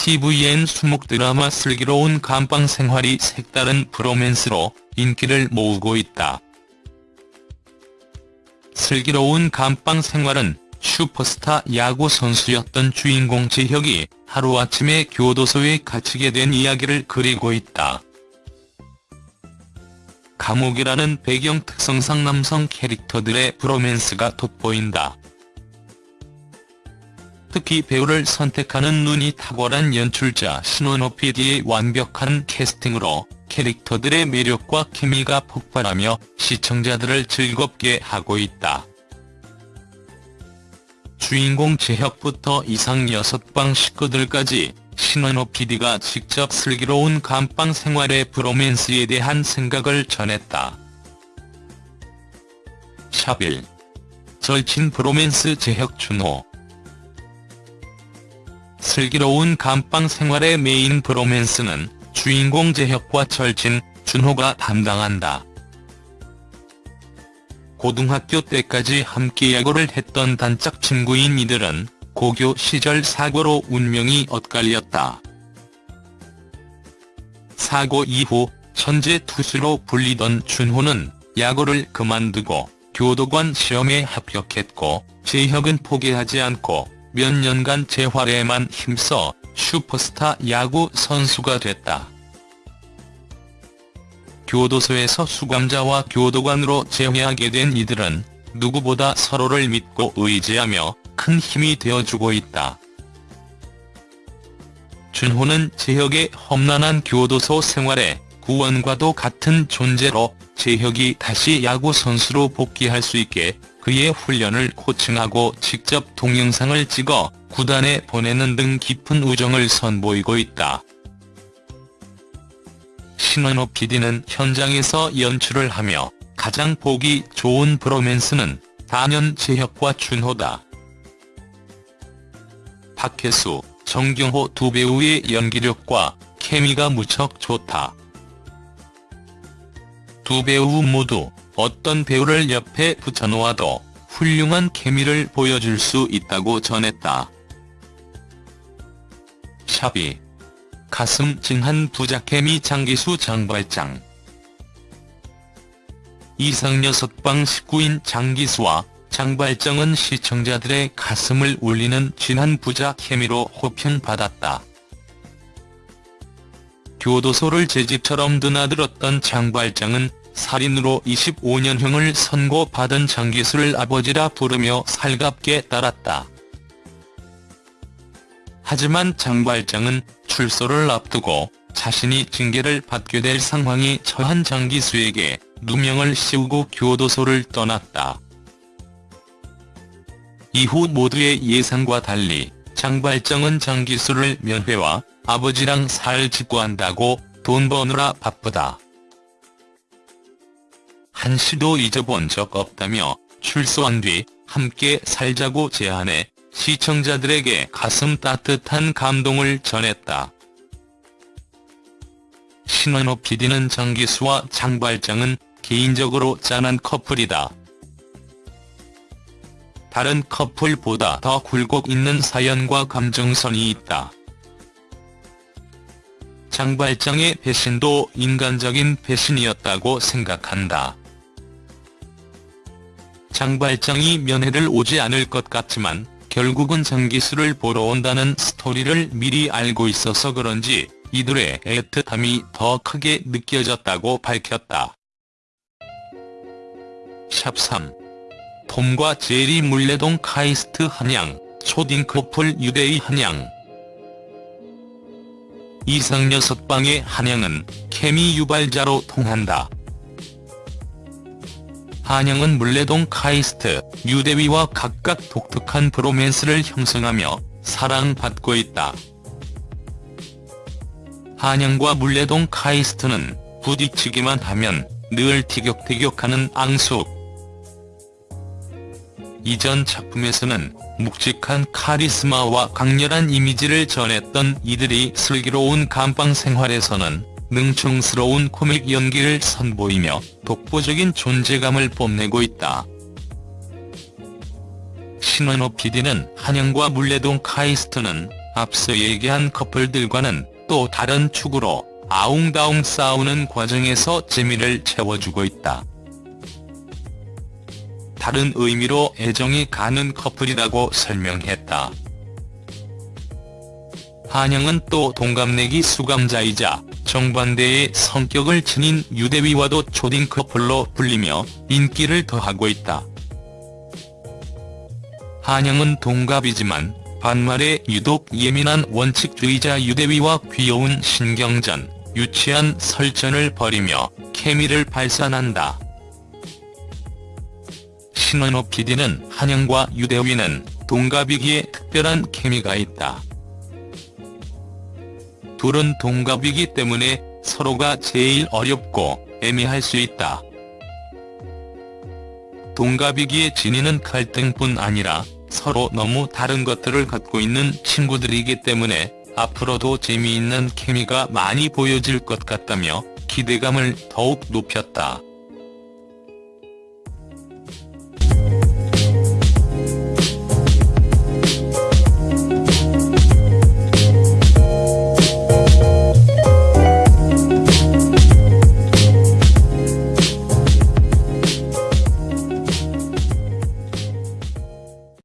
TVN 수목 드라마 슬기로운 감방 생활이 색다른 브로맨스로 인기를 모으고 있다. 슬기로운 감방 생활은 슈퍼스타 야구 선수였던 주인공 재혁이 하루아침에 교도소에 갇히게 된 이야기를 그리고 있다. 감옥이라는 배경 특성상 남성 캐릭터들의 브로맨스가 돋보인다. 특히 배우를 선택하는 눈이 탁월한 연출자 신원호 PD의 완벽한 캐스팅으로 캐릭터들의 매력과 케미가 폭발하며 시청자들을 즐겁게 하고 있다. 주인공 재혁부터 이상 6방 식구들까지 신원호 PD가 직접 슬기로운 감방 생활의 브로맨스에 대한 생각을 전했다. 샵1. 절친 브로맨스 재혁 준호 슬기로운 감방 생활의 메인 브로맨스는 주인공 재혁과 절친 준호가 담당한다. 고등학교 때까지 함께 야구를 했던 단짝 친구인 이들은 고교 시절 사고로 운명이 엇갈렸다. 사고 이후 천재 투수로 불리던 준호는 야구를 그만두고 교도관 시험에 합격했고 재혁은 포기하지 않고 몇 년간 재활에만 힘써 슈퍼스타 야구 선수가 됐다. 교도소에서 수감자와 교도관으로 재회하게 된 이들은 누구보다 서로를 믿고 의지하며 큰 힘이 되어주고 있다. 준호는 재혁의 험난한 교도소 생활에 구원과도 같은 존재로 재혁이 다시 야구 선수로 복귀할 수 있게 그의 훈련을 코칭하고 직접 동영상을 찍어 구단에 보내는 등 깊은 우정을 선보이고 있다. 신원호 PD는 현장에서 연출을 하며 가장 보기 좋은 브로맨스는 단연 재혁과 준호다. 박혜수, 정경호 두 배우의 연기력과 케미가 무척 좋다. 두 배우 모두 어떤 배우를 옆에 붙여놓아도 훌륭한 케미를 보여줄 수 있다고 전했다. 샵이 가슴 찡한 부자케미 장기수 장발장 이상 6방 식구인 장기수와 장발장은 시청자들의 가슴을 울리는 진한 부자 케미로 호평받았다. 교도소를 제 집처럼 드나들었던 장발장은 살인으로 25년형을 선고받은 장기수를 아버지라 부르며 살갑게 따랐다. 하지만 장발장은 출소를 앞두고 자신이 징계를 받게 될 상황이 처한 장기수에게 누명을 씌우고 교도소를 떠났다. 이후 모두의 예상과 달리 장발장은 장기수를 면회와 아버지랑 살 짓고 한다고 돈 버느라 바쁘다. 한시도 잊어본 적 없다며 출소한 뒤 함께 살자고 제안해 시청자들에게 가슴 따뜻한 감동을 전했다. 신원호 PD는 장기수와 장발장은 개인적으로 짠한 커플이다. 다른 커플보다 더 굴곡 있는 사연과 감정선이 있다. 장발장의 배신도 인간적인 배신이었다고 생각한다. 장발장이 면회를 오지 않을 것 같지만 결국은 장기수를 보러 온다는 스토리를 미리 알고 있어서 그런지 이들의 애틋함이 더 크게 느껴졌다고 밝혔다. 샵3 톰과 제리 물레동 카이스트 한양, 초딩 커플 유대의 한양 이상 6방의 한양은 케미 유발자로 통한다. 한양은 물레동 카이스트, 유대위와 각각 독특한 브로맨스를 형성하며 사랑받고 있다. 한양과 물레동 카이스트는 부딪히기만 하면 늘 티격태격하는 앙숙. 이전 작품에서는 묵직한 카리스마와 강렬한 이미지를 전했던 이들이 슬기로운 감방 생활에서는 능청스러운 코믹 연기를 선보이며 독보적인 존재감을 뽐내고 있다. 신원호 PD는 한영과 물레동 카이스트는 앞서 얘기한 커플들과는 또 다른 축으로 아웅다웅 싸우는 과정에서 재미를 채워주고 있다. 다른 의미로 애정이 가는 커플이라고 설명했다. 한영은 또 동갑내기 수감자이자 정반대의 성격을 지닌 유대위와도 초딩 커플로 불리며 인기를 더하고 있다. 한영은 동갑이지만 반말에 유독 예민한 원칙주의자 유대위와 귀여운 신경전, 유치한 설전을 벌이며 케미를 발산한다. 신원호 PD는 한영과 유대위는 동갑이기에 특별한 케미가 있다. 둘은 동갑이기 때문에 서로가 제일 어렵고 애매할 수 있다. 동갑이기에 지니는 갈등뿐 아니라 서로 너무 다른 것들을 갖고 있는 친구들이기 때문에 앞으로도 재미있는 케미가 많이 보여질 것 같다며 기대감을 더욱 높였다.